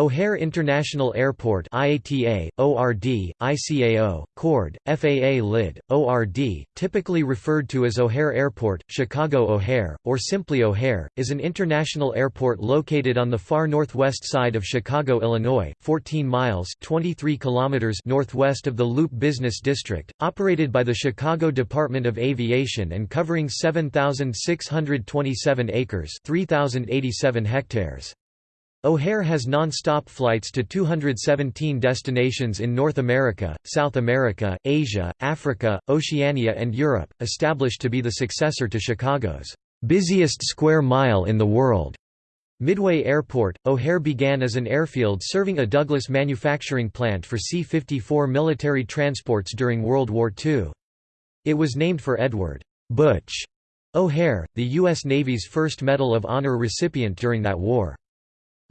O'Hare International Airport IATA, ORD, ICAO, KORD, FAA LID, ORD, typically referred to as O'Hare Airport, Chicago O'Hare, or simply O'Hare, is an international airport located on the far northwest side of Chicago, Illinois, 14 miles 23 kilometers northwest of the Loop Business District, operated by the Chicago Department of Aviation and covering 7,627 acres 3,087 hectares. O'Hare has non-stop flights to 217 destinations in North America, South America, Asia, Africa, Oceania and Europe, established to be the successor to Chicago's busiest square mile in the world. Midway Airport, O'Hare began as an airfield serving a Douglas manufacturing plant for C-54 military transports during World War II. It was named for Edward Butch O'Hare, the U.S. Navy's first Medal of Honor recipient during that war.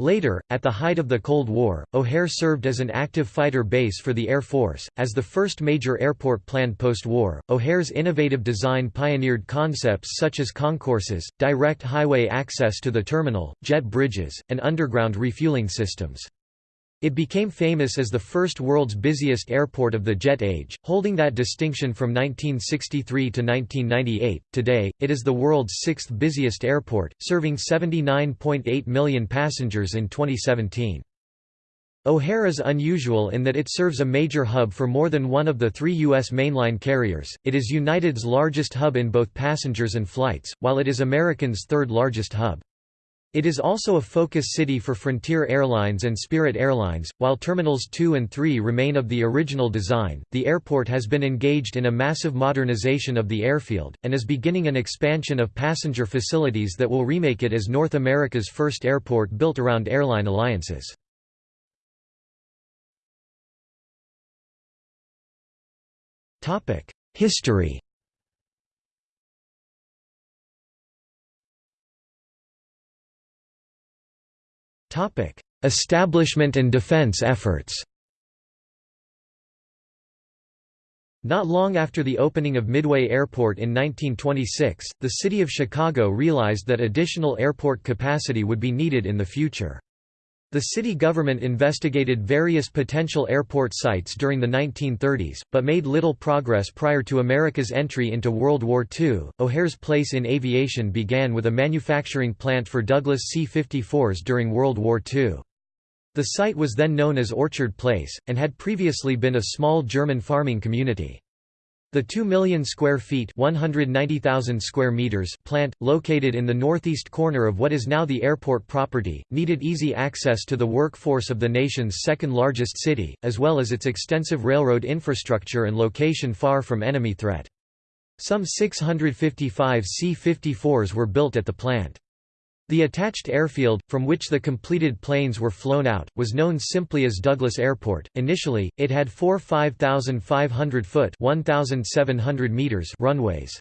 Later, at the height of the Cold War, O'Hare served as an active fighter base for the Air Force. As the first major airport planned post war, O'Hare's innovative design pioneered concepts such as concourses, direct highway access to the terminal, jet bridges, and underground refueling systems. It became famous as the first world's busiest airport of the jet age, holding that distinction from 1963 to 1998. Today, it is the world's sixth busiest airport, serving 79.8 million passengers in 2017. O'Hare is unusual in that it serves a major hub for more than one of the three U.S. mainline carriers. It is United's largest hub in both passengers and flights, while it is American's third largest hub. It is also a focus city for Frontier Airlines and Spirit Airlines. While Terminals 2 and 3 remain of the original design, the airport has been engaged in a massive modernization of the airfield, and is beginning an expansion of passenger facilities that will remake it as North America's first airport built around airline alliances. History Establishment and defense efforts. Not long after the opening of Midway Airport in 1926, the city of Chicago realized that additional airport capacity would be needed in the future. The city government investigated various potential airport sites during the 1930s, but made little progress prior to America's entry into World War II. O'Hare's place in aviation began with a manufacturing plant for Douglas C-54s during World War II. The site was then known as Orchard Place, and had previously been a small German farming community. The 2 million square feet 190,000 square meters plant, located in the northeast corner of what is now the airport property, needed easy access to the workforce of the nation's second-largest city, as well as its extensive railroad infrastructure and location far from enemy threat. Some 655 C-54s were built at the plant. The attached airfield, from which the completed planes were flown out, was known simply as Douglas Airport. Initially, it had four 5,500-foot (1,700 meters) runways.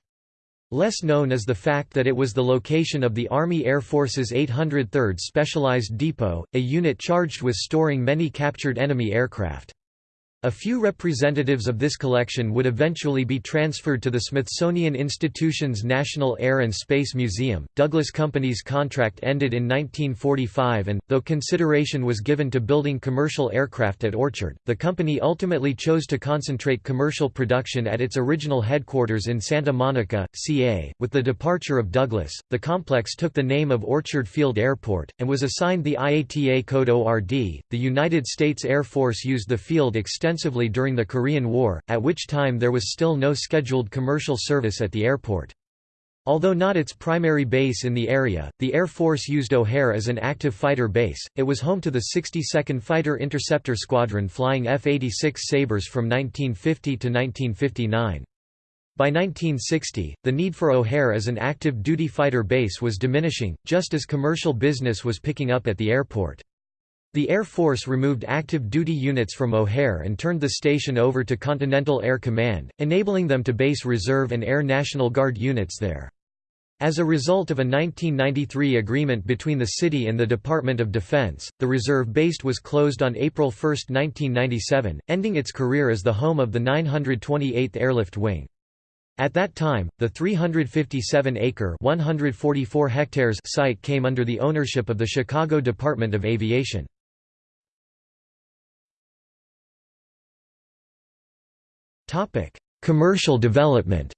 Less known is the fact that it was the location of the Army Air Force's 803rd Specialized Depot, a unit charged with storing many captured enemy aircraft. A few representatives of this collection would eventually be transferred to the Smithsonian Institution's National Air and Space Museum. Douglas Company's contract ended in 1945 and, though consideration was given to building commercial aircraft at Orchard, the company ultimately chose to concentrate commercial production at its original headquarters in Santa Monica, CA. With the departure of Douglas, the complex took the name of Orchard Field Airport, and was assigned the IATA code ORD. The United States Air Force used the field extensively extensively during the Korean War, at which time there was still no scheduled commercial service at the airport. Although not its primary base in the area, the Air Force used O'Hare as an active fighter base. It was home to the 62nd Fighter Interceptor Squadron flying F-86 Sabres from 1950 to 1959. By 1960, the need for O'Hare as an active duty fighter base was diminishing, just as commercial business was picking up at the airport. The Air Force removed active duty units from O'Hare and turned the station over to Continental Air Command, enabling them to base Reserve and Air National Guard units there. As a result of a 1993 agreement between the city and the Department of Defense, the reserve base was closed on April 1, 1997, ending its career as the home of the 928th Airlift Wing. At that time, the 357-acre (144 hectares) site came under the ownership of the Chicago Department of Aviation. Commercial development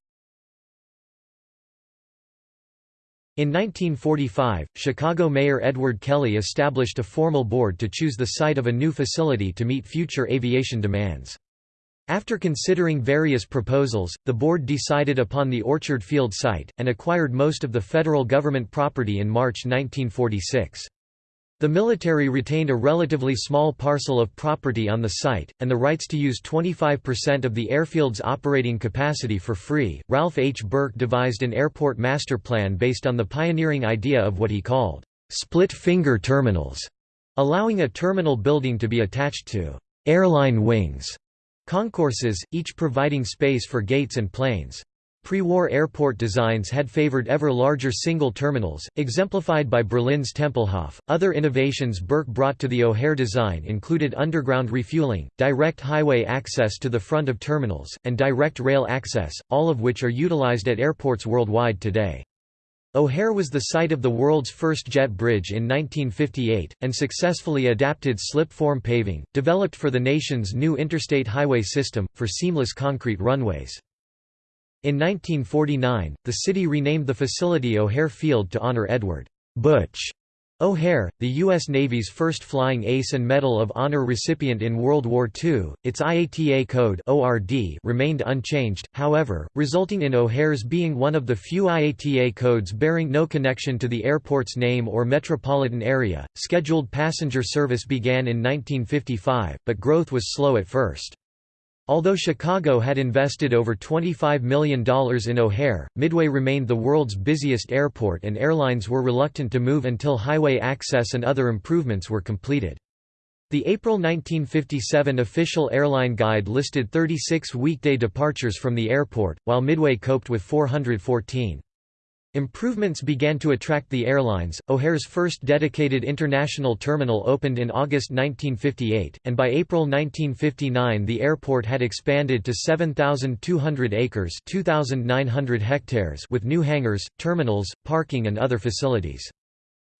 In 1945, Chicago Mayor Edward Kelly established a formal board to choose the site of a new facility to meet future aviation demands. After considering various proposals, the board decided upon the Orchard Field site, and acquired most of the federal government property in March 1946. The military retained a relatively small parcel of property on the site, and the rights to use 25% of the airfield's operating capacity for free. Ralph H. Burke devised an airport master plan based on the pioneering idea of what he called split finger terminals, allowing a terminal building to be attached to airline wings concourses, each providing space for gates and planes. Pre-war airport designs had favored ever larger single terminals, exemplified by Berlin's Tempelhof. Other innovations Burke brought to the O'Hare design included underground refueling, direct highway access to the front of terminals, and direct rail access, all of which are utilized at airports worldwide today. O'Hare was the site of the world's first jet bridge in 1958, and successfully adapted slip-form paving, developed for the nation's new interstate highway system, for seamless concrete runways. In 1949, the city renamed the facility O'Hare Field to honor Edward Butch O'Hare, the U.S. Navy's first Flying Ace and Medal of Honor recipient in World War II. Its IATA code (ORD) remained unchanged, however, resulting in O'Hare's being one of the few IATA codes bearing no connection to the airport's name or metropolitan area. Scheduled passenger service began in 1955, but growth was slow at first. Although Chicago had invested over $25 million in O'Hare, Midway remained the world's busiest airport and airlines were reluctant to move until highway access and other improvements were completed. The April 1957 official airline guide listed 36 weekday departures from the airport, while Midway coped with 414. Improvements began to attract the airlines. O'Hare's first dedicated international terminal opened in August 1958, and by April 1959 the airport had expanded to 7,200 acres (2,900 hectares) with new hangars, terminals, parking and other facilities.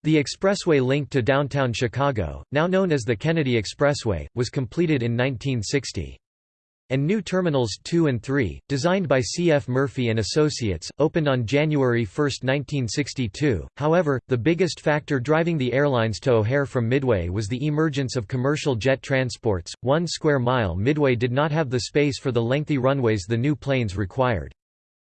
The expressway link to downtown Chicago, now known as the Kennedy Expressway, was completed in 1960 and new Terminals 2 and 3, designed by C. F. Murphy and Associates, opened on January 1, 1962. However, the biggest factor driving the airlines to O'Hare from Midway was the emergence of commercial jet transports. One square mile Midway did not have the space for the lengthy runways the new planes required.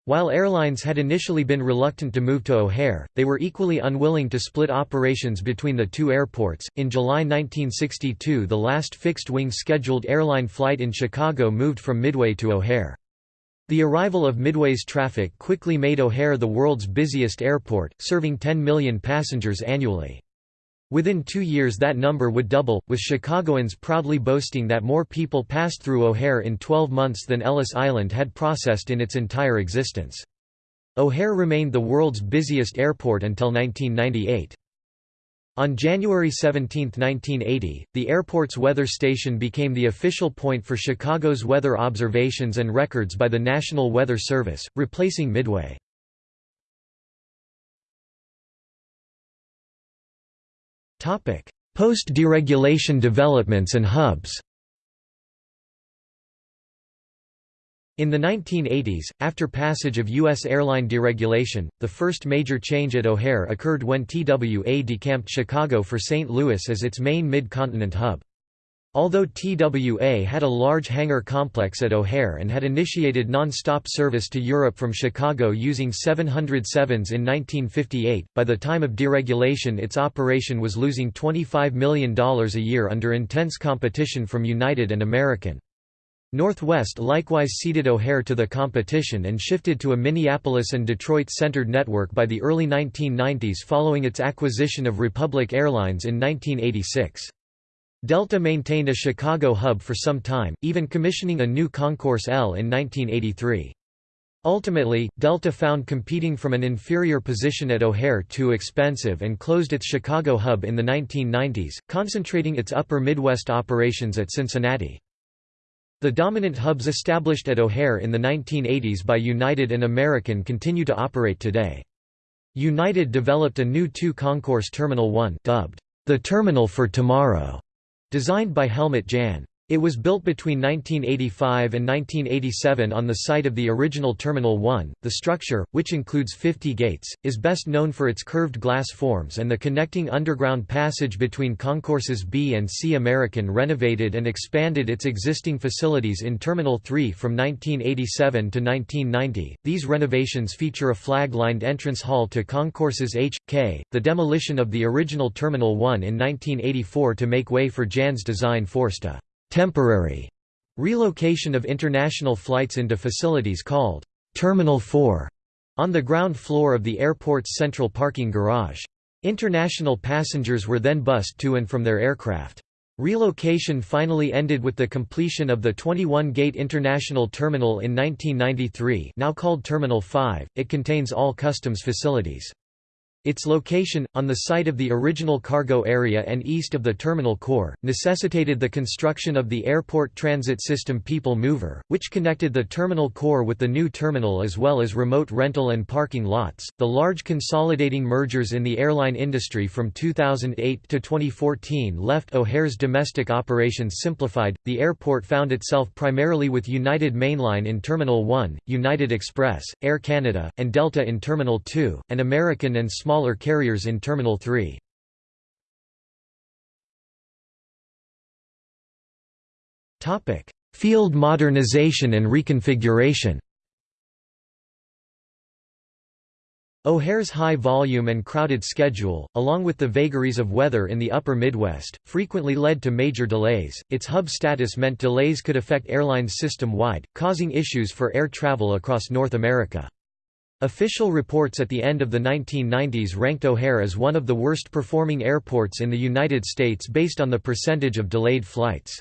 While airlines had initially been reluctant to move to O'Hare, they were equally unwilling to split operations between the two airports. In July 1962, the last fixed wing scheduled airline flight in Chicago moved from Midway to O'Hare. The arrival of Midway's traffic quickly made O'Hare the world's busiest airport, serving 10 million passengers annually. Within two years that number would double, with Chicagoans proudly boasting that more people passed through O'Hare in 12 months than Ellis Island had processed in its entire existence. O'Hare remained the world's busiest airport until 1998. On January 17, 1980, the airport's weather station became the official point for Chicago's weather observations and records by the National Weather Service, replacing Midway. Post-deregulation developments and hubs In the 1980s, after passage of U.S. airline deregulation, the first major change at O'Hare occurred when TWA decamped Chicago for St. Louis as its main mid-continent hub. Although TWA had a large hangar complex at O'Hare and had initiated non-stop service to Europe from Chicago using 707s in 1958, by the time of deregulation its operation was losing $25 million a year under intense competition from United and American. Northwest likewise ceded O'Hare to the competition and shifted to a Minneapolis and Detroit-centered network by the early 1990s following its acquisition of Republic Airlines in 1986. Delta maintained a Chicago hub for some time, even commissioning a new Concourse L in 1983. Ultimately, Delta found competing from an inferior position at O'Hare too expensive and closed its Chicago hub in the 1990s, concentrating its upper Midwest operations at Cincinnati. The dominant hubs established at O'Hare in the 1980s by United and American continue to operate today. United developed a new two-concourse Terminal 1 dubbed, "...the Terminal for Tomorrow", Designed by Helmut Jahn. It was built between 1985 and 1987 on the site of the original Terminal 1. The structure, which includes 50 gates, is best known for its curved glass forms and the connecting underground passage between concourses B and C. American renovated and expanded its existing facilities in Terminal 3 from 1987 to 1990. These renovations feature a flag-lined entrance hall to concourses H, K, the demolition of the original Terminal 1 in 1984 to make way for Jahn's design forced a temporary relocation of international flights into facilities called Terminal 4 on the ground floor of the airport's central parking garage. International passengers were then bused to and from their aircraft. Relocation finally ended with the completion of the 21-gate International Terminal in 1993 now called Terminal 5, it contains all customs facilities. Its location, on the site of the original cargo area and east of the terminal core, necessitated the construction of the Airport Transit System People Mover, which connected the terminal core with the new terminal as well as remote rental and parking lots. The large consolidating mergers in the airline industry from 2008 to 2014 left O'Hare's domestic operations simplified. The airport found itself primarily with United Mainline in Terminal 1, United Express, Air Canada, and Delta in Terminal 2, and American and small smaller carriers in Terminal 3. Field modernization and reconfiguration O'Hare's high volume and crowded schedule, along with the vagaries of weather in the upper Midwest, frequently led to major delays. Its hub status meant delays could affect airlines system-wide, causing issues for air travel across North America. Official reports at the end of the 1990s ranked O'Hare as one of the worst performing airports in the United States based on the percentage of delayed flights.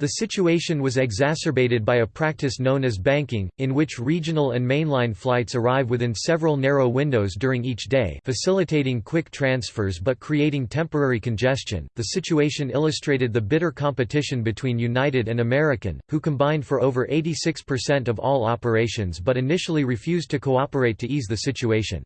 The situation was exacerbated by a practice known as banking, in which regional and mainline flights arrive within several narrow windows during each day, facilitating quick transfers but creating temporary congestion. The situation illustrated the bitter competition between United and American, who combined for over 86% of all operations but initially refused to cooperate to ease the situation.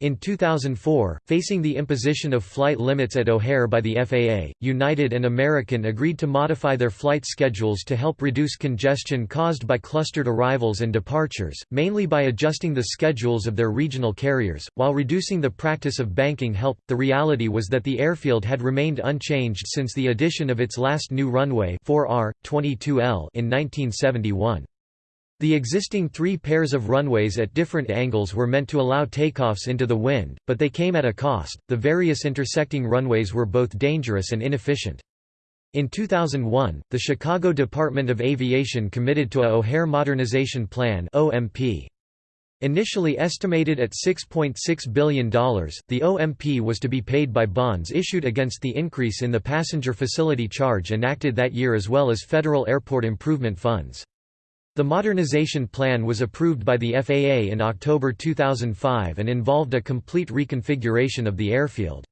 In 2004, facing the imposition of flight limits at O'Hare by the FAA, United and American agreed to modify their flight schedules to help reduce congestion caused by clustered arrivals and departures, mainly by adjusting the schedules of their regional carriers, while reducing the practice of banking help. The reality was that the airfield had remained unchanged since the addition of its last new runway 4R, 22L in 1971. The existing three pairs of runways at different angles were meant to allow takeoffs into the wind, but they came at a cost. The various intersecting runways were both dangerous and inefficient. In 2001, the Chicago Department of Aviation committed to a O'Hare Modernization Plan (OMP). Initially estimated at $6.6 .6 billion, the OMP was to be paid by bonds issued against the increase in the passenger facility charge enacted that year as well as federal airport improvement funds. The modernization plan was approved by the FAA in October 2005 and involved a complete reconfiguration of the airfield.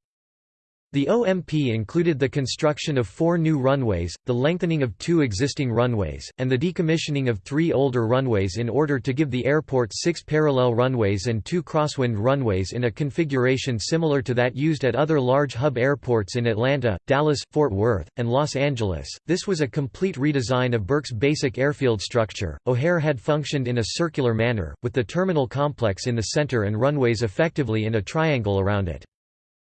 The OMP included the construction of four new runways, the lengthening of two existing runways, and the decommissioning of three older runways in order to give the airport six parallel runways and two crosswind runways in a configuration similar to that used at other large hub airports in Atlanta, Dallas, Fort Worth, and Los Angeles. This was a complete redesign of Burke's basic airfield structure. O'Hare had functioned in a circular manner, with the terminal complex in the center and runways effectively in a triangle around it.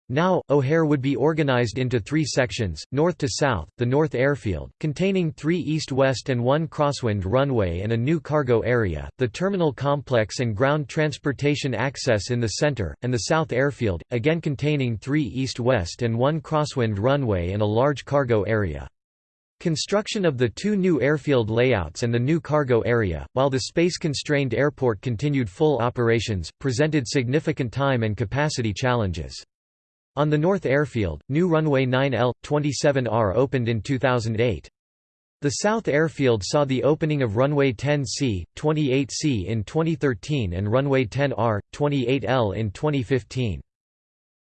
Now, O'Hare would be organized into three sections, north to south, the North Airfield, containing three east-west and one crosswind runway and a new cargo area, the terminal complex and ground transportation access in the center, and the South Airfield, again containing three east-west and one crosswind runway and a large cargo area. Construction of the two new airfield layouts and the new cargo area, while the space-constrained airport continued full operations, presented significant time and capacity challenges. On the North Airfield, new runway 9L, 27R opened in 2008. The South Airfield saw the opening of runway 10C, 28C in 2013 and runway 10R, 28L in 2015.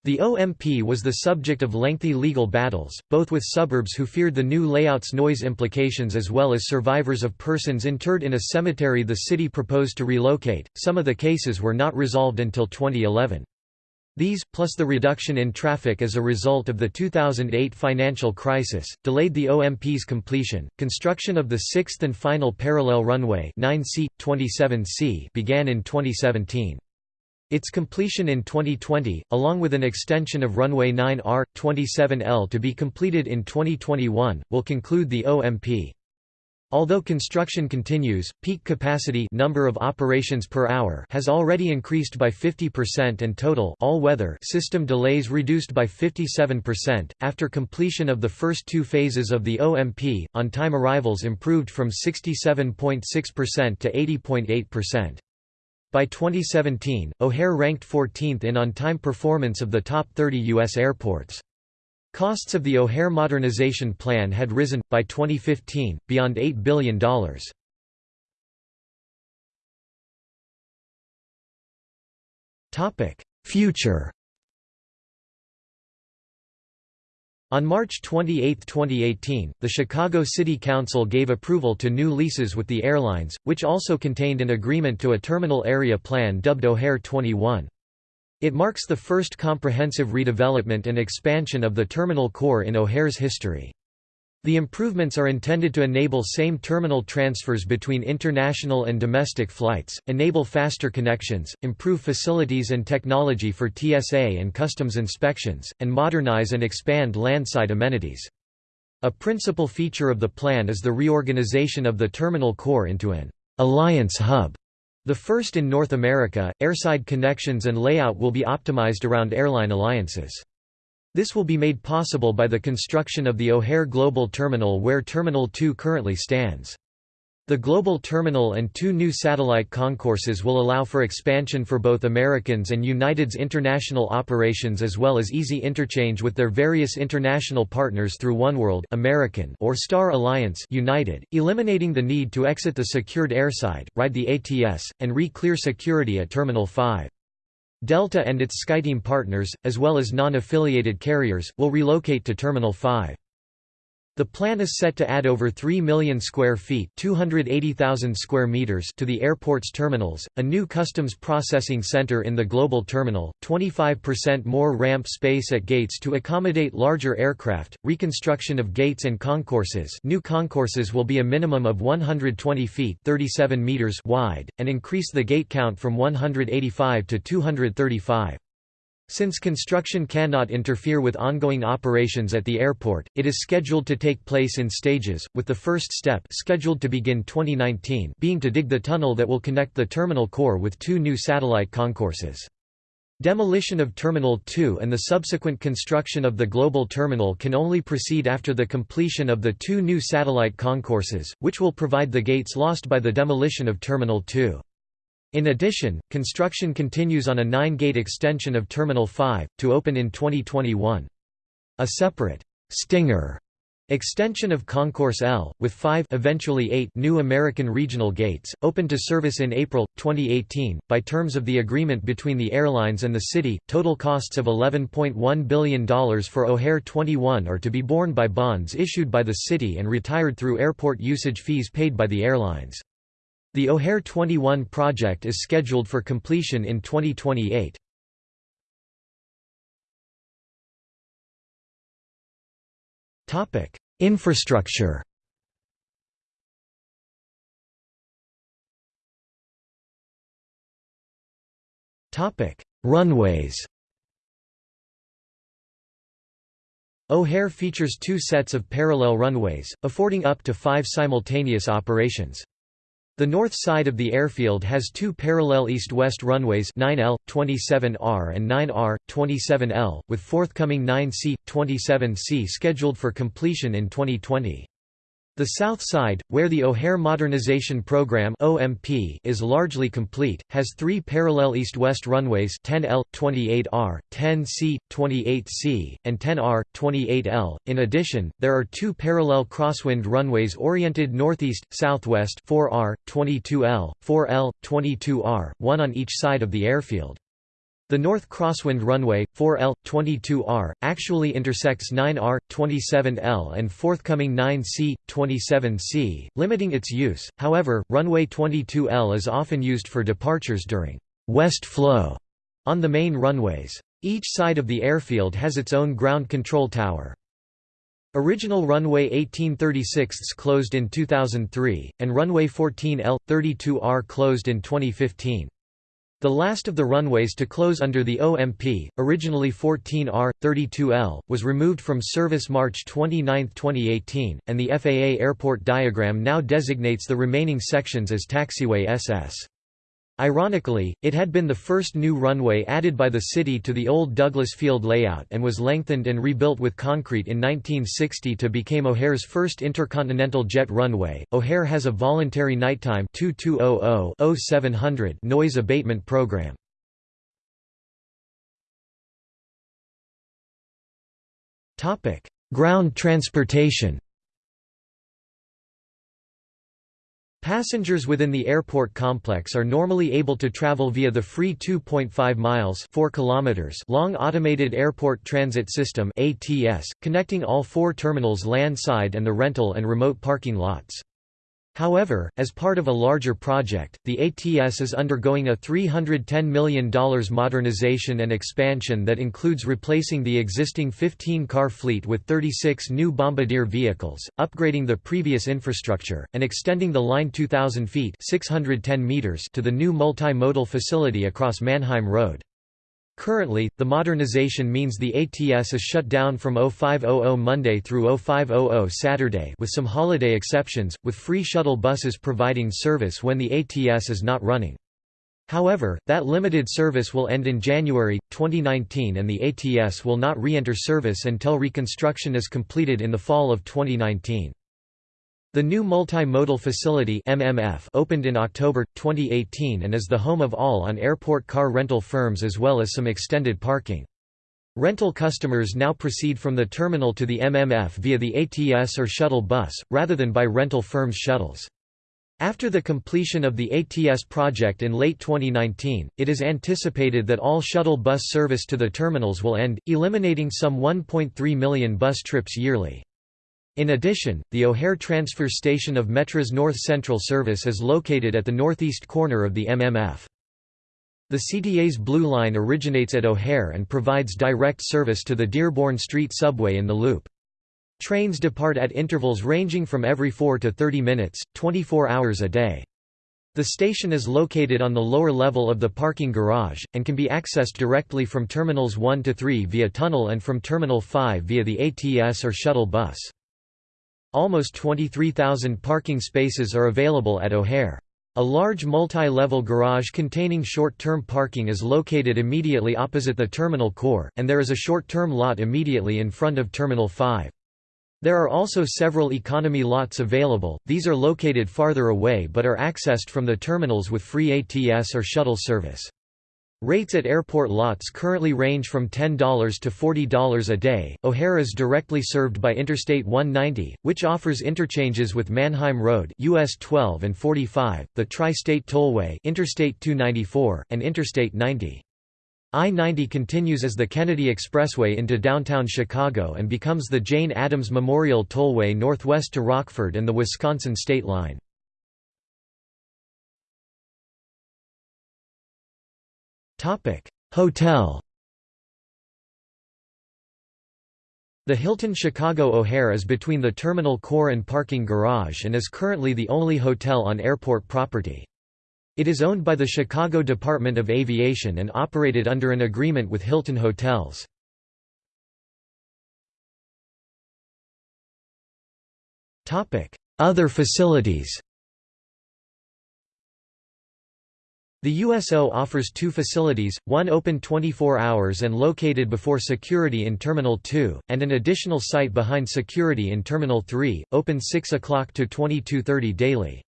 The OMP was the subject of lengthy legal battles, both with suburbs who feared the new layout's noise implications as well as survivors of persons interred in a cemetery the city proposed to relocate. Some of the cases were not resolved until 2011. These, plus the reduction in traffic as a result of the 2008 financial crisis, delayed the OMP's completion. Construction of the sixth and final parallel runway 9C, 27C began in 2017. Its completion in 2020, along with an extension of runway 9R, 27L to be completed in 2021, will conclude the OMP. Although construction continues, peak capacity number of operations per hour has already increased by 50% and total all-weather system delays reduced by 57%. After completion of the first two phases of the OMP, on-time arrivals improved from 67.6% to 80.8%. By 2017, O'Hare ranked 14th in on-time performance of the top 30 U.S. airports. Costs of the O'Hare modernization plan had risen, by 2015, beyond $8 billion. Future On March 28, 2018, the Chicago City Council gave approval to new leases with the airlines, which also contained an agreement to a terminal area plan dubbed O'Hare 21. It marks the first comprehensive redevelopment and expansion of the terminal core in O'Hare's history. The improvements are intended to enable same terminal transfers between international and domestic flights, enable faster connections, improve facilities and technology for TSA and customs inspections, and modernize and expand landside amenities. A principal feature of the plan is the reorganization of the terminal core into an alliance hub the first in North America, airside connections and layout will be optimized around airline alliances. This will be made possible by the construction of the O'Hare Global Terminal where Terminal 2 currently stands. The global terminal and two new satellite concourses will allow for expansion for both Americans and United's international operations as well as easy interchange with their various international partners through oneworld American or Star Alliance United, eliminating the need to exit the secured airside, ride the ATS, and re-clear security at Terminal 5. Delta and its SkyTeam partners, as well as non-affiliated carriers, will relocate to Terminal 5. The plan is set to add over 3 million square feet (280,000 square meters) to the airport's terminals, a new customs processing center in the global terminal, 25% more ramp space at gates to accommodate larger aircraft, reconstruction of gates and concourses. New concourses will be a minimum of 120 feet (37 meters) wide and increase the gate count from 185 to 235. Since construction cannot interfere with ongoing operations at the airport, it is scheduled to take place in stages, with the first step scheduled to begin 2019 being to dig the tunnel that will connect the terminal core with two new satellite concourses. Demolition of Terminal 2 and the subsequent construction of the Global Terminal can only proceed after the completion of the two new satellite concourses, which will provide the gates lost by the demolition of Terminal 2. In addition, construction continues on a nine-gate extension of Terminal 5, to open in 2021. A separate «Stinger» extension of Concourse L, with five eventually eight new American regional gates, opened to service in April, 2018, by terms of the agreement between the airlines and the city, total costs of $11.1 billion for O'Hare 21 are to be borne by bonds issued by the city and retired through airport usage fees paid by the airlines. The O'Hare 21 project is scheduled for completion in 2028. Topic: Infrastructure. Topic: Runways. O'Hare features two sets of parallel runways, affording up to five simultaneous operations. The north side of the airfield has two parallel east-west runways 9L, 27R and 9R, 27L, with forthcoming 9C, 27C scheduled for completion in 2020. The south side, where the O'Hare Modernization Program (OMP) is largely complete, has three parallel east-west runways: 10L, 28R, 10C, 28C, and 10R, 28L. In addition, there are two parallel crosswind runways oriented northeast-southwest: 4R, 22L, 4L, 22R, one on each side of the airfield. The North Crosswind runway, 4L, 22R, actually intersects 9R, 27L and forthcoming 9C, 27C, limiting its use, however, runway 22L is often used for departures during «west flow» on the main runways. Each side of the airfield has its own ground control tower. Original runway 1836 closed in 2003, and runway 14L, 32R closed in 2015. The last of the runways to close under the OMP, originally 14R, 32L, was removed from service March 29, 2018, and the FAA airport diagram now designates the remaining sections as taxiway SS. Ironically, it had been the first new runway added by the city to the old Douglas Field layout and was lengthened and rebuilt with concrete in 1960 to become O'Hare's first intercontinental jet runway. O'Hare has a voluntary nighttime 2200-0700 noise abatement program. Topic: Ground transportation. Passengers within the airport complex are normally able to travel via the free 2.5 miles 4 kilometers long Automated Airport Transit System ATS, connecting all four terminals landside and the rental and remote parking lots. However, as part of a larger project, the ATS is undergoing a $310 million modernization and expansion that includes replacing the existing 15-car fleet with 36 new Bombardier vehicles, upgrading the previous infrastructure, and extending the line 2,000 feet 610 meters to the new multimodal facility across Mannheim Road. Currently, the modernization means the ATS is shut down from 0500 Monday through 0500 Saturday with some holiday exceptions, with free shuttle buses providing service when the ATS is not running. However, that limited service will end in January, 2019 and the ATS will not re-enter service until reconstruction is completed in the fall of 2019. The new multimodal facility MMF opened in October 2018 and is the home of all on-airport car rental firms as well as some extended parking. Rental customers now proceed from the terminal to the MMF via the ATS or shuttle bus, rather than by rental firms' shuttles. After the completion of the ATS project in late 2019, it is anticipated that all shuttle bus service to the terminals will end, eliminating some 1.3 million bus trips yearly. In addition, the O'Hare transfer station of Metra's North Central service is located at the northeast corner of the MMF. The CTA's Blue Line originates at O'Hare and provides direct service to the Dearborn Street subway in the loop. Trains depart at intervals ranging from every 4 to 30 minutes, 24 hours a day. The station is located on the lower level of the parking garage, and can be accessed directly from Terminals 1 to 3 via tunnel and from Terminal 5 via the ATS or shuttle bus. Almost 23,000 parking spaces are available at O'Hare. A large multi-level garage containing short-term parking is located immediately opposite the terminal core, and there is a short-term lot immediately in front of Terminal 5. There are also several economy lots available, these are located farther away but are accessed from the terminals with free ATS or shuttle service. Rates at airport lots currently range from $10 to $40 a day. O'Hare is directly served by Interstate 190, which offers interchanges with Mannheim Road US 12 and 45, the Tri-State Tollway Interstate 294, and Interstate 90. I-90 continues as the Kennedy Expressway into downtown Chicago and becomes the Jane Addams Memorial Tollway northwest to Rockford and the Wisconsin state line. Hotel. The Hilton Chicago O'Hare is between the terminal core and parking garage and is currently the only hotel on airport property. It is owned by the Chicago Department of Aviation and operated under an agreement with Hilton Hotels. Other facilities The USO offers two facilities, one open 24 hours and located before security in Terminal 2, and an additional site behind security in Terminal 3, open 6 o'clock to 22.30 daily.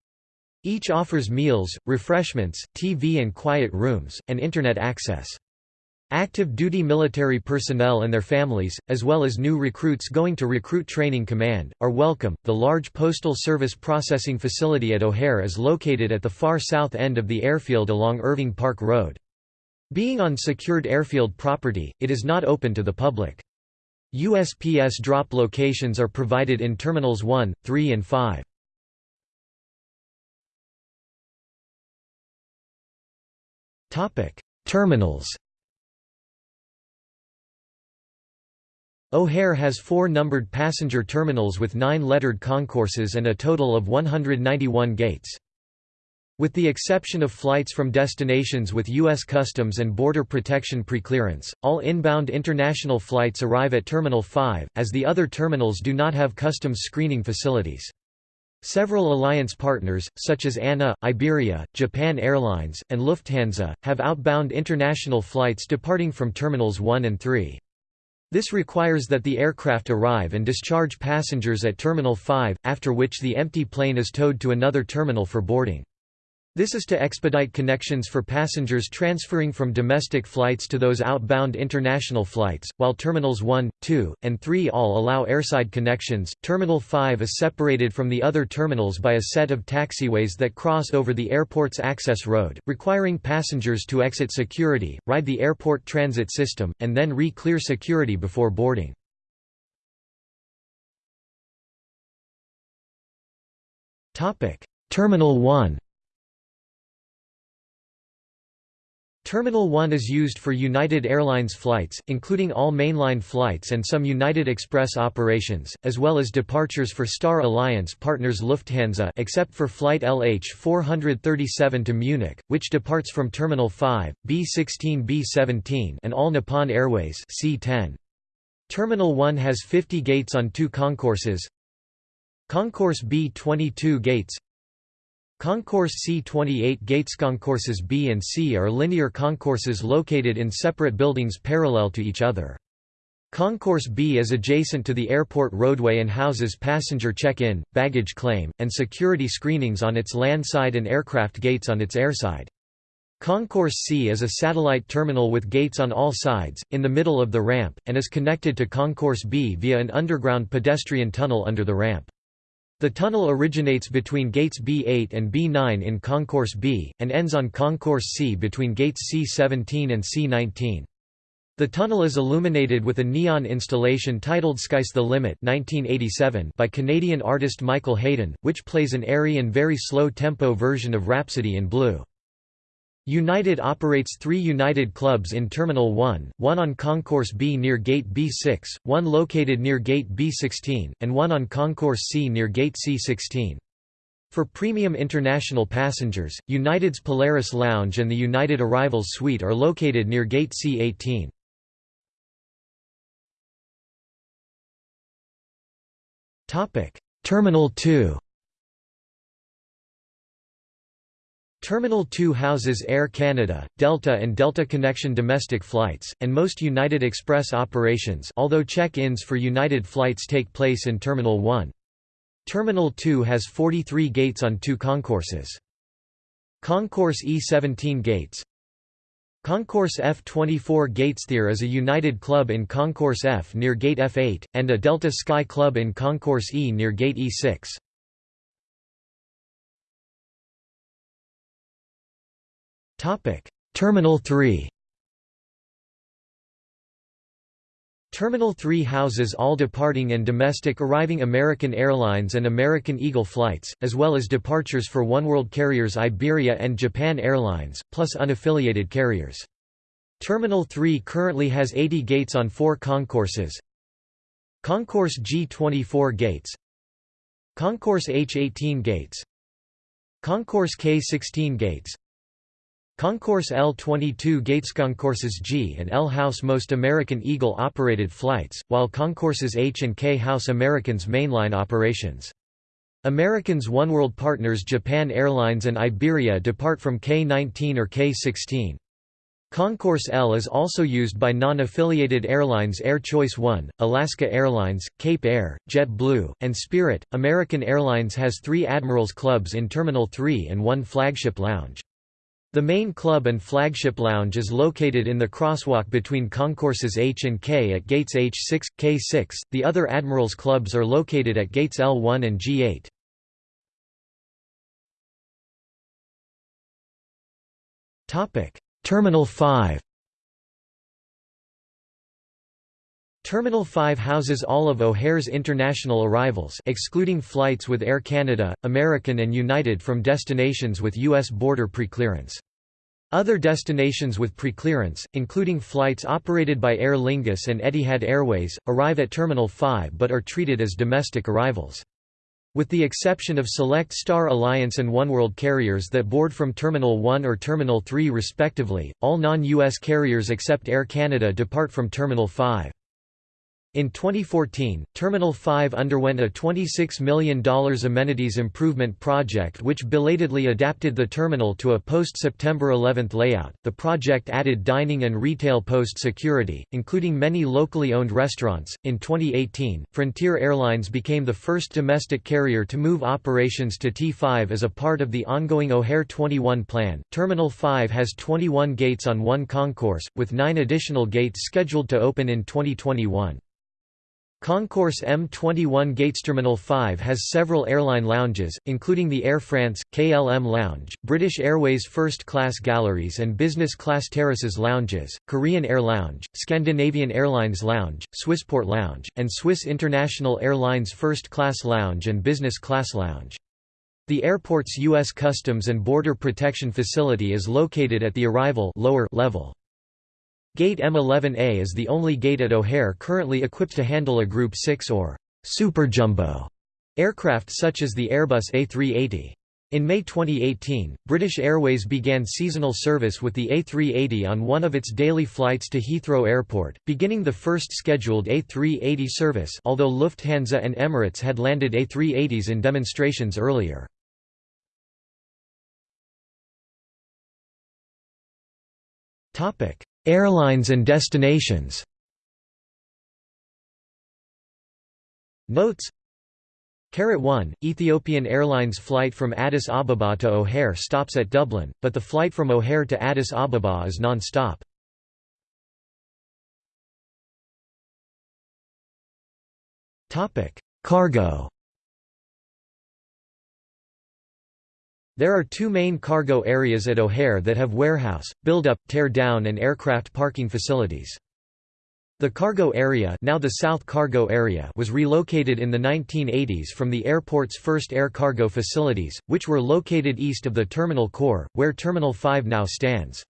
Each offers meals, refreshments, TV and quiet rooms, and Internet access. Active duty military personnel and their families, as well as new recruits going to Recruit Training Command, are welcome. The large Postal Service processing facility at O'Hare is located at the far south end of the airfield along Irving Park Road. Being on secured airfield property, it is not open to the public. USPS drop locations are provided in Terminals 1, 3 and 5. Terminals O'Hare has four numbered passenger terminals with nine lettered concourses and a total of 191 gates. With the exception of flights from destinations with U.S. Customs and Border Protection preclearance, all inbound international flights arrive at Terminal 5, as the other terminals do not have customs screening facilities. Several alliance partners, such as ANA, Iberia, Japan Airlines, and Lufthansa, have outbound international flights departing from Terminals 1 and 3. This requires that the aircraft arrive and discharge passengers at Terminal 5, after which the empty plane is towed to another terminal for boarding. This is to expedite connections for passengers transferring from domestic flights to those outbound international flights, while Terminals 1, 2, and 3 all allow airside connections. Terminal 5 is separated from the other terminals by a set of taxiways that cross over the airport's access road, requiring passengers to exit security, ride the airport transit system, and then re-clear security before boarding. Terminal 1 Terminal 1 is used for United Airlines flights, including all mainline flights and some United Express operations, as well as departures for Star Alliance partners Lufthansa except for flight LH437 to Munich, which departs from Terminal 5, B16 B17 and all Nippon Airways C10. Terminal 1 has 50 gates on two concourses Concourse B 22 gates Concourse C28 gates concourses B and C are linear concourses located in separate buildings parallel to each other. Concourse B is adjacent to the airport roadway and houses passenger check-in, baggage claim, and security screenings on its landside and aircraft gates on its airside. Concourse C is a satellite terminal with gates on all sides, in the middle of the ramp, and is connected to Concourse B via an underground pedestrian tunnel under the ramp. The tunnel originates between gates B8 and B9 in Concourse B, and ends on Concourse C between gates C17 and C19. The tunnel is illuminated with a neon installation titled Sky's the Limit 1987 by Canadian artist Michael Hayden, which plays an airy and very slow-tempo version of Rhapsody in Blue. United operates three United clubs in Terminal 1, one on Concourse B near Gate B6, one located near Gate B16, and one on Concourse C near Gate C16. For premium international passengers, United's Polaris Lounge and the United Arrivals Suite are located near Gate C18. Terminal 2 Terminal 2 houses Air Canada, Delta and Delta Connection domestic flights, and most United Express operations although check-ins for United flights take place in Terminal 1. Terminal 2 has 43 gates on two concourses. Concourse E17 gates Concourse F24 Gatesphere is a United Club in Concourse F near Gate F8, and a Delta Sky Club in Concourse E near Gate E6. Topic: Terminal 3. Terminal 3 houses all departing and domestic arriving American Airlines and American Eagle flights, as well as departures for oneworld carriers Iberia and Japan Airlines, plus unaffiliated carriers. Terminal 3 currently has 80 gates on four concourses. Concourse G24 gates Concourse H18 gates Concourse K16 gates Concourse L-22 gates Concourses G and L house most American Eagle operated flights, while Concourses H and K house Americans mainline operations. Americans oneworld partners Japan Airlines and Iberia depart from K-19 or K-16. Concourse L is also used by non-affiliated airlines Air Choice One, Alaska Airlines, Cape Air, JetBlue, and Spirit. American Airlines has three Admirals Clubs in Terminal 3 and one flagship lounge. The main club and flagship lounge is located in the crosswalk between concourses H and K at gates H6, K6. The other Admirals clubs are located at gates L1 and G8. Topic: Terminal 5. Terminal 5 houses all of O'Hare's international arrivals excluding flights with Air Canada, American and United from destinations with U.S. border preclearance. Other destinations with preclearance, including flights operated by Aer Lingus and Etihad Airways, arrive at Terminal 5 but are treated as domestic arrivals. With the exception of select Star Alliance and Oneworld carriers that board from Terminal 1 or Terminal 3 respectively, all non-US carriers except Air Canada depart from Terminal 5. In 2014, Terminal 5 underwent a $26 million amenities improvement project which belatedly adapted the terminal to a post-September 11 layout. The project added dining and retail post security, including many locally owned restaurants. In 2018, Frontier Airlines became the first domestic carrier to move operations to T5 as a part of the ongoing O'Hare 21 plan. Terminal 5 has 21 gates on one concourse, with 9 additional gates scheduled to open in 2021. Concourse M21 Gates Terminal 5 has several airline lounges, including the Air France, KLM Lounge, British Airways First Class Galleries and Business Class Terraces Lounges, Korean Air Lounge, Scandinavian Airlines Lounge, Swissport Lounge, and Swiss International Airlines First Class Lounge and Business Class Lounge. The airport's U.S. Customs and Border Protection Facility is located at the arrival lower level. Gate M11A is the only gate at O'Hare currently equipped to handle a Group 6 or Super Jumbo aircraft such as the Airbus A380. In May 2018, British Airways began seasonal service with the A380 on one of its daily flights to Heathrow Airport, beginning the first scheduled A380 service although Lufthansa and Emirates had landed A380s in demonstrations earlier. Airlines and destinations. Notes. Caret 1, Ethiopian Airlines flight from Addis Ababa to O'Hare stops at Dublin, but the flight from O'Hare to Addis Ababa is non-stop. Cargo There are two main cargo areas at O'Hare that have warehouse, build-up, tear-down and aircraft parking facilities. The cargo area, now the South Cargo Area was relocated in the 1980s from the airport's first air cargo facilities, which were located east of the terminal core, where Terminal 5 now stands.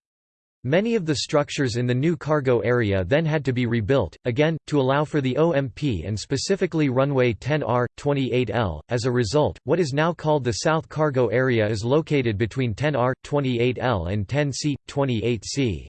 Many of the structures in the new cargo area then had to be rebuilt, again, to allow for the OMP and specifically runway 10R, 28L. As a result, what is now called the South Cargo Area is located between 10R, 28L and 10C, 28C.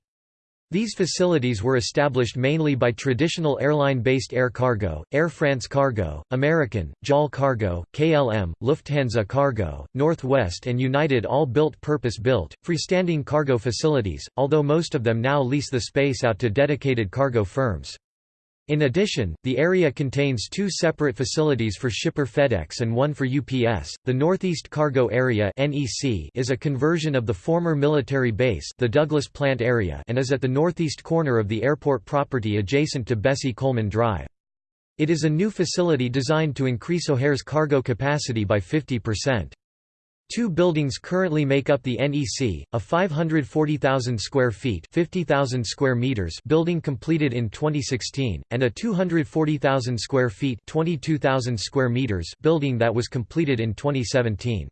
These facilities were established mainly by traditional airline-based air cargo, Air France Cargo, American, JAL Cargo, KLM, Lufthansa Cargo, Northwest and United all built purpose-built, freestanding cargo facilities, although most of them now lease the space out to dedicated cargo firms. In addition, the area contains two separate facilities for shipper FedEx and one for UPS. The Northeast Cargo Area (NEC) is a conversion of the former military base, the Douglas Plant Area, and is at the northeast corner of the airport property adjacent to Bessie Coleman Drive. It is a new facility designed to increase O'Hare's cargo capacity by 50%. Two buildings currently make up the NEC, a 540,000 square feet 50,000 square meters building completed in 2016, and a 240,000 square feet 22,000 square meters building that was completed in 2017.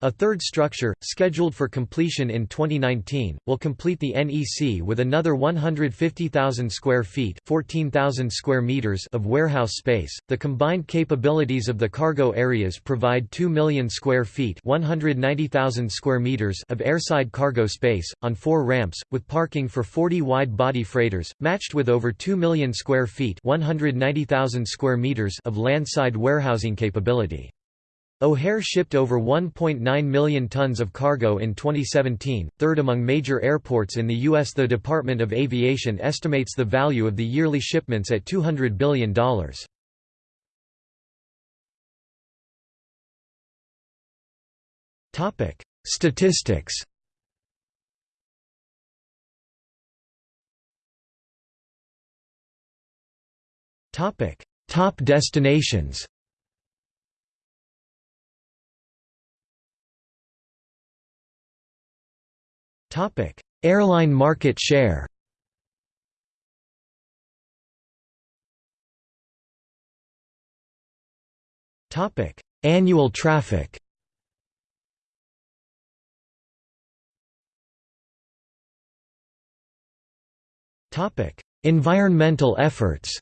A third structure, scheduled for completion in 2019, will complete the NEC with another 150,000 square feet (14,000 square meters) of warehouse space. The combined capabilities of the cargo areas provide 2 million square feet (190,000 square meters) of airside cargo space on four ramps, with parking for 40 wide-body freighters, matched with over 2 million square feet (190,000 square meters) of landside warehousing capability. O'Hare shipped over 1.9 million tons of cargo in 2017, third among major airports in the U.S. The Department of Aviation estimates the value of the yearly shipments at $200 billion. Statistics Top destinations Topic: Airline market share. Topic: Annual traffic. Topic: Environmental efforts.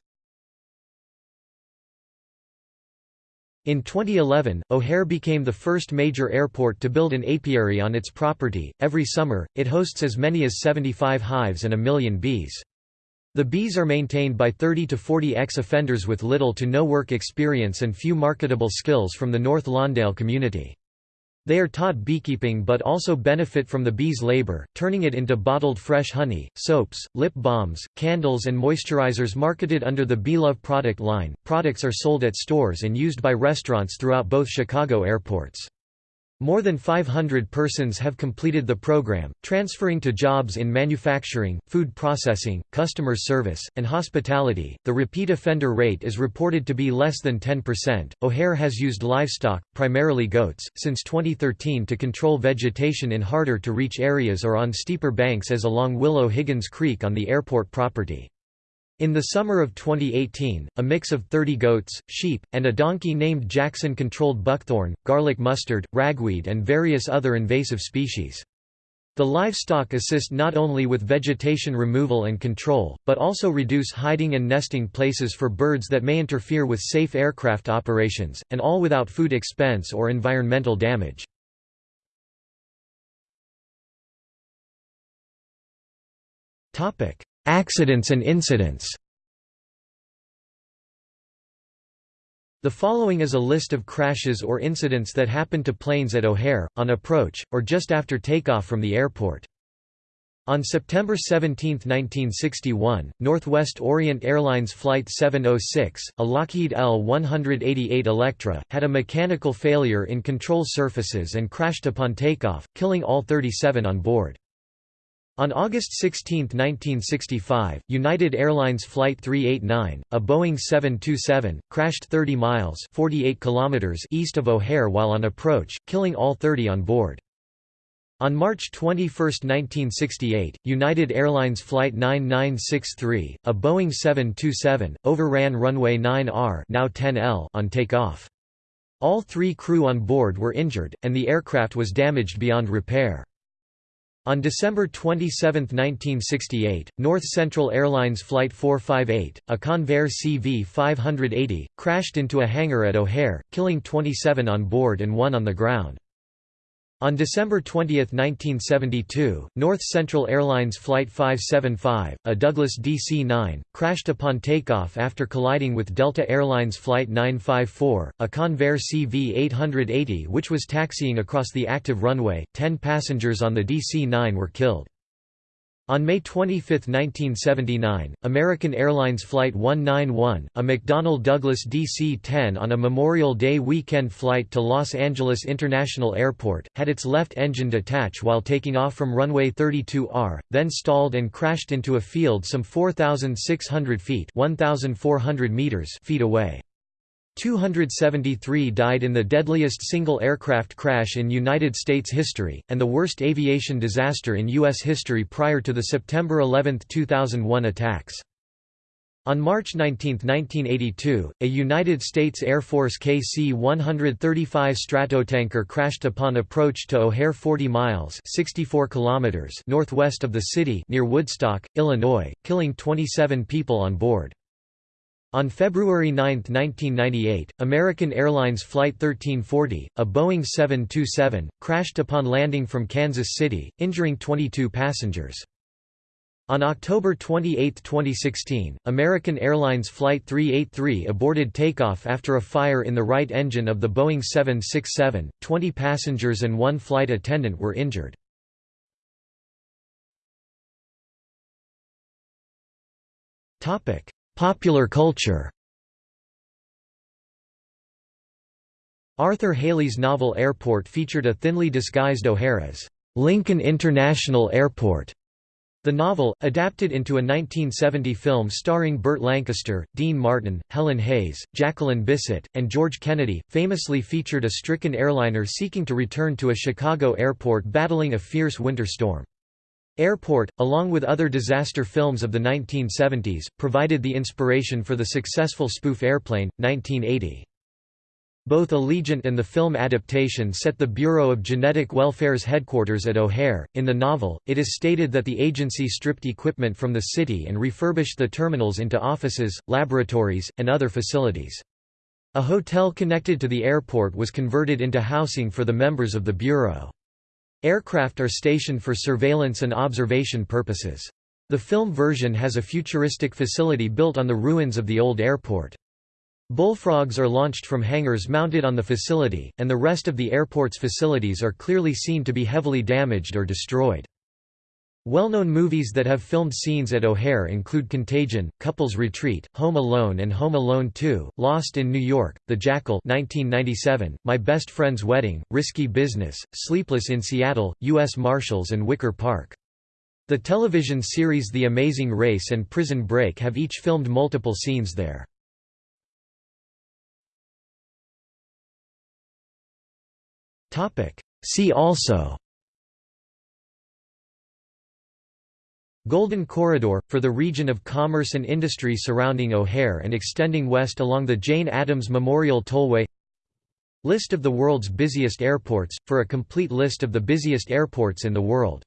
In 2011, O'Hare became the first major airport to build an apiary on its property. Every summer, it hosts as many as 75 hives and a million bees. The bees are maintained by 30 to 40 ex-offenders with little to no work experience and few marketable skills from the North Lawndale community. They are taught beekeeping but also benefit from the bees' labor, turning it into bottled fresh honey, soaps, lip balms, candles, and moisturizers marketed under the Beelove product line. Products are sold at stores and used by restaurants throughout both Chicago airports. More than 500 persons have completed the program, transferring to jobs in manufacturing, food processing, customer service, and hospitality. The repeat offender rate is reported to be less than 10%. O'Hare has used livestock, primarily goats, since 2013 to control vegetation in harder to reach areas or on steeper banks as along Willow Higgins Creek on the airport property. In the summer of 2018, a mix of 30 goats, sheep, and a donkey named Jackson controlled buckthorn, garlic mustard, ragweed and various other invasive species. The livestock assist not only with vegetation removal and control, but also reduce hiding and nesting places for birds that may interfere with safe aircraft operations, and all without food expense or environmental damage. Accidents and incidents The following is a list of crashes or incidents that happened to planes at O'Hare, on approach, or just after takeoff from the airport. On September 17, 1961, Northwest Orient Airlines Flight 706, a Lockheed L-188 Electra, had a mechanical failure in control surfaces and crashed upon takeoff, killing all 37 on board. On August 16, 1965, United Airlines Flight 389, a Boeing 727, crashed 30 miles 48 kilometers east of O'Hare while on approach, killing all 30 on board. On March 21, 1968, United Airlines Flight 9963, a Boeing 727, overran runway 9R now 10L on takeoff. All three crew on board were injured, and the aircraft was damaged beyond repair. On December 27, 1968, North Central Airlines Flight 458, a Convair CV-580, crashed into a hangar at O'Hare, killing 27 on board and one on the ground. On December 20, 1972, North Central Airlines Flight 575, a Douglas DC-9, crashed upon takeoff after colliding with Delta Airlines Flight 954, a Convair CV-880 which was taxiing across the active runway. Ten passengers on the DC-9 were killed. On May 25, 1979, American Airlines Flight 191, a McDonnell Douglas DC-10 on a Memorial Day weekend flight to Los Angeles International Airport, had its left engine detach while taking off from runway 32R, then stalled and crashed into a field some 4,600 feet 1,400 meters feet away. 273 died in the deadliest single aircraft crash in United States history, and the worst aviation disaster in U.S. history prior to the September 11, 2001 attacks. On March 19, 1982, a United States Air Force KC-135 Stratotanker crashed upon approach to O'Hare 40 miles 64 kilometers northwest of the city near Woodstock, Illinois, killing 27 people on board. On February 9, 1998, American Airlines Flight 1340, a Boeing 727, crashed upon landing from Kansas City, injuring 22 passengers. On October 28, 2016, American Airlines Flight 383 aborted takeoff after a fire in the right engine of the Boeing 767, 20 passengers and one flight attendant were injured. Popular culture Arthur Hailey's novel Airport featured a thinly disguised O'Hare as Lincoln International Airport. The novel, adapted into a 1970 film starring Burt Lancaster, Dean Martin, Helen Hayes, Jacqueline Bisset, and George Kennedy, famously featured a stricken airliner seeking to return to a Chicago airport battling a fierce winter storm. Airport, along with other disaster films of the 1970s, provided the inspiration for the successful spoof Airplane! 1980. Both Allegiant and the film adaptation set the Bureau of Genetic Welfare's headquarters at O'Hare. In the novel, it is stated that the agency stripped equipment from the city and refurbished the terminals into offices, laboratories, and other facilities. A hotel connected to the airport was converted into housing for the members of the Bureau. Aircraft are stationed for surveillance and observation purposes. The film version has a futuristic facility built on the ruins of the old airport. Bullfrogs are launched from hangars mounted on the facility, and the rest of the airport's facilities are clearly seen to be heavily damaged or destroyed. Well-known movies that have filmed scenes at O'Hare include Contagion, Couples Retreat, Home Alone and Home Alone 2, Lost in New York, The Jackal 1997, My Best Friend's Wedding, Risky Business, Sleepless in Seattle, U.S. Marshals and Wicker Park. The television series The Amazing Race and Prison Break have each filmed multiple scenes there. See also Golden Corridor, for the region of commerce and industry surrounding O'Hare and extending west along the Jane Addams Memorial Tollway. List of the world's busiest airports, for a complete list of the busiest airports in the world